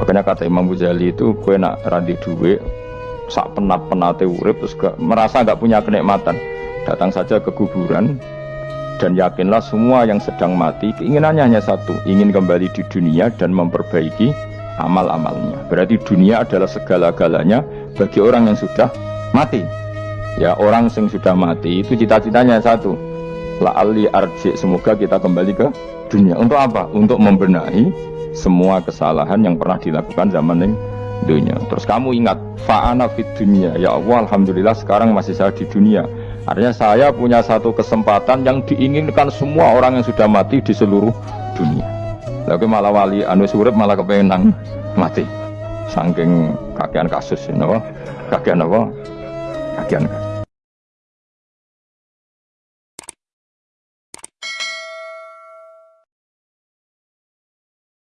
Makanya kata Imam Ghazali itu kue nak randi duwe sak penat penate urip terus gak, merasa nggak punya kenikmatan. Datang saja ke kuburan dan yakinlah semua yang sedang mati keinginannya hanya satu ingin kembali di dunia dan memperbaiki amal-amalnya. Berarti dunia adalah segala-galanya bagi orang yang sudah mati. Ya orang yang sudah mati itu cita-citanya satu. La ali arji semoga kita kembali ke dunia. Untuk apa? Untuk membenahi semua kesalahan yang pernah dilakukan zaman yang dunia. Terus kamu ingat fa'ana fit dunia. Ya Allah, alhamdulillah sekarang masih saya di dunia. Artinya saya punya satu kesempatan yang diinginkan semua orang yang sudah mati di seluruh dunia. Lalu malah wali anu surip malah kepengen mati. Saking kakean kasus, you know? kakean apa? Kakean kasus.